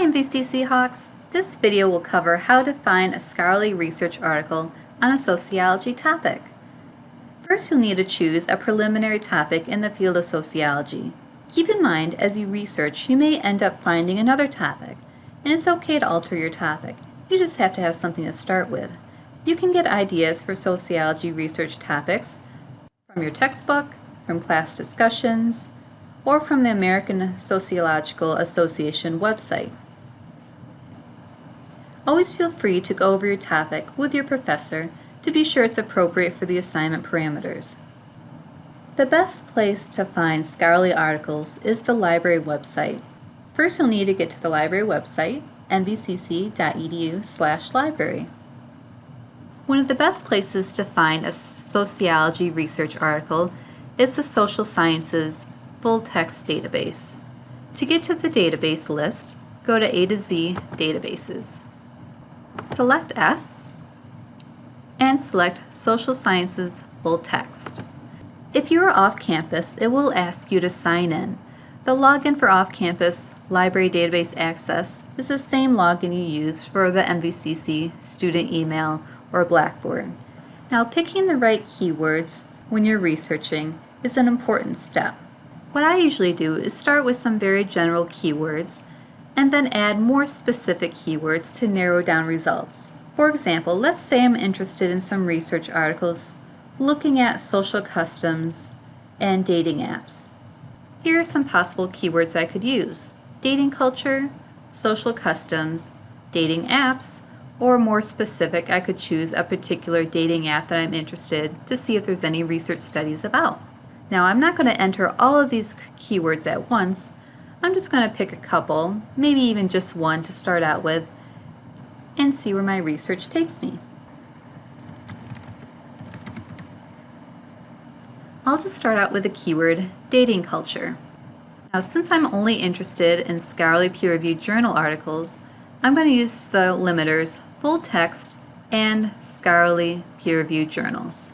Hi MVCC Hawks! This video will cover how to find a scholarly research article on a sociology topic. First you'll need to choose a preliminary topic in the field of sociology. Keep in mind as you research you may end up finding another topic, and it's okay to alter your topic. You just have to have something to start with. You can get ideas for sociology research topics from your textbook, from class discussions, or from the American Sociological Association website. Always feel free to go over your topic with your professor to be sure it's appropriate for the assignment parameters. The best place to find scholarly articles is the library website. First you'll need to get to the library website, mvcc.edu library. One of the best places to find a sociology research article is the Social Sciences Full Text Database. To get to the database list, go to A to Z Databases. Select S and select Social Sciences Full Text. If you are off campus, it will ask you to sign in. The login for off-campus library database access is the same login you use for the MVCC student email or Blackboard. Now picking the right keywords when you're researching is an important step. What I usually do is start with some very general keywords and then add more specific keywords to narrow down results. For example, let's say I'm interested in some research articles looking at social customs and dating apps. Here are some possible keywords I could use. Dating culture, social customs, dating apps, or more specific, I could choose a particular dating app that I'm interested to see if there's any research studies about. Now I'm not going to enter all of these keywords at once. I'm just going to pick a couple, maybe even just one to start out with, and see where my research takes me. I'll just start out with the keyword dating culture. Now since I'm only interested in scholarly peer-reviewed journal articles, I'm going to use the limiters full text, and scholarly peer-reviewed journals.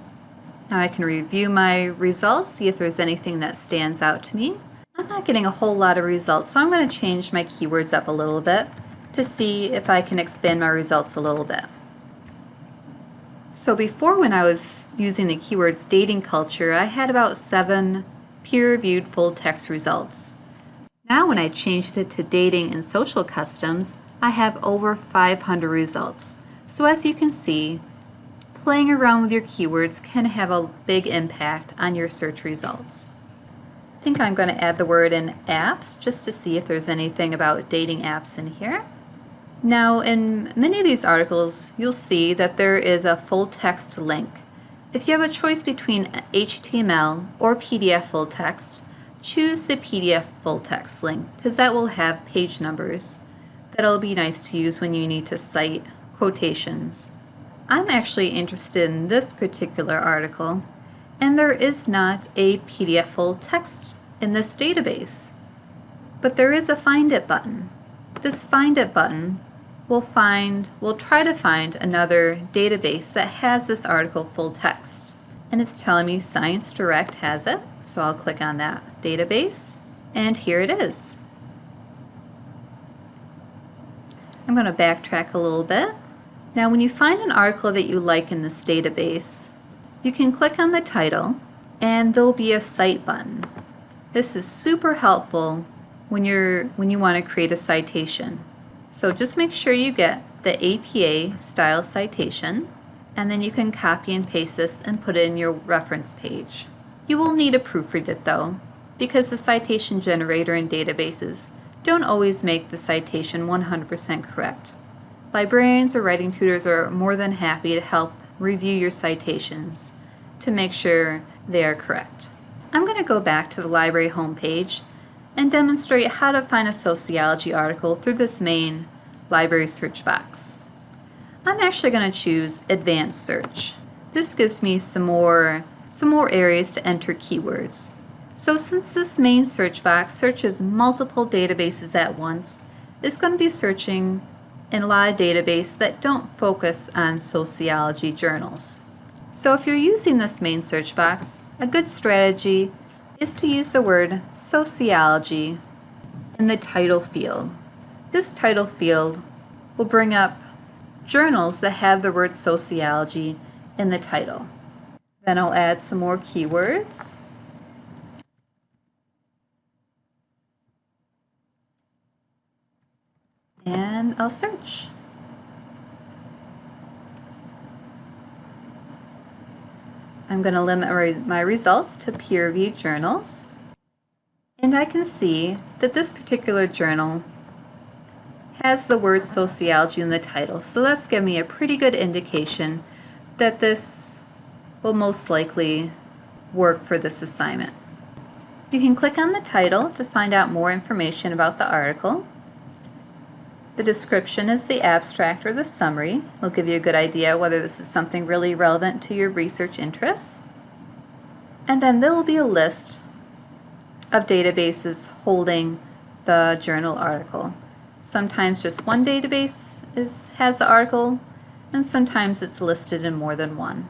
Now I can review my results, see if there's anything that stands out to me. I'm not getting a whole lot of results, so I'm going to change my keywords up a little bit to see if I can expand my results a little bit. So before when I was using the keywords dating culture, I had about seven peer-reviewed full-text results. Now when I changed it to dating and social customs, I have over 500 results. So as you can see, playing around with your keywords can have a big impact on your search results. Think I'm going to add the word in apps just to see if there's anything about dating apps in here. Now in many of these articles you'll see that there is a full text link. If you have a choice between HTML or PDF full text, choose the PDF full text link because that will have page numbers that'll be nice to use when you need to cite quotations. I'm actually interested in this particular article, and there is not a PDF full text in this database. But there is a Find It button. This Find It button will find, will try to find another database that has this article full text. And it's telling me Science Direct has it, so I'll click on that database, and here it is. I'm going to backtrack a little bit. Now when you find an article that you like in this database, you can click on the title and there'll be a cite button. This is super helpful when you're when you want to create a citation. So just make sure you get the APA style citation and then you can copy and paste this and put it in your reference page. You will need to proofread it though because the citation generator in databases don't always make the citation 100% correct. Librarians or writing tutors are more than happy to help review your citations to make sure they are correct. I'm going to go back to the library homepage and demonstrate how to find a sociology article through this main library search box. I'm actually going to choose advanced search. This gives me some more, some more areas to enter keywords. So since this main search box searches multiple databases at once, it's going to be searching in a lot of databases that don't focus on sociology journals. So if you're using this main search box, a good strategy is to use the word sociology in the title field. this title field will bring up journals that have the word sociology in the title. Then I'll add some more keywords. And I'll search. I'm going to limit my results to peer-reviewed journals. And I can see that this particular journal has the word sociology in the title. So that's giving me a pretty good indication that this will most likely work for this assignment. You can click on the title to find out more information about the article. The description is the abstract or the summary. It'll give you a good idea whether this is something really relevant to your research interests. And then there will be a list of databases holding the journal article. Sometimes just one database is, has the article, and sometimes it's listed in more than one.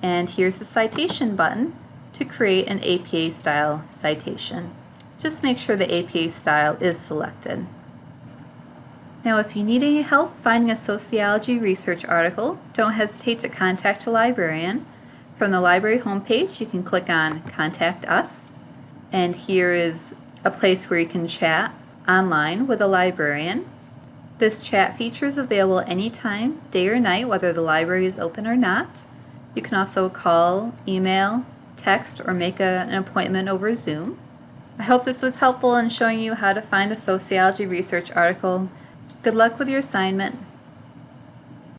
And here's the citation button to create an APA style citation. Just make sure the APA style is selected. Now if you need any help finding a sociology research article, don't hesitate to contact a librarian. From the library homepage, you can click on Contact Us, and here is a place where you can chat online with a librarian. This chat feature is available anytime, day or night, whether the library is open or not. You can also call, email, text, or make a, an appointment over Zoom. I hope this was helpful in showing you how to find a sociology research article Good luck with your assignment.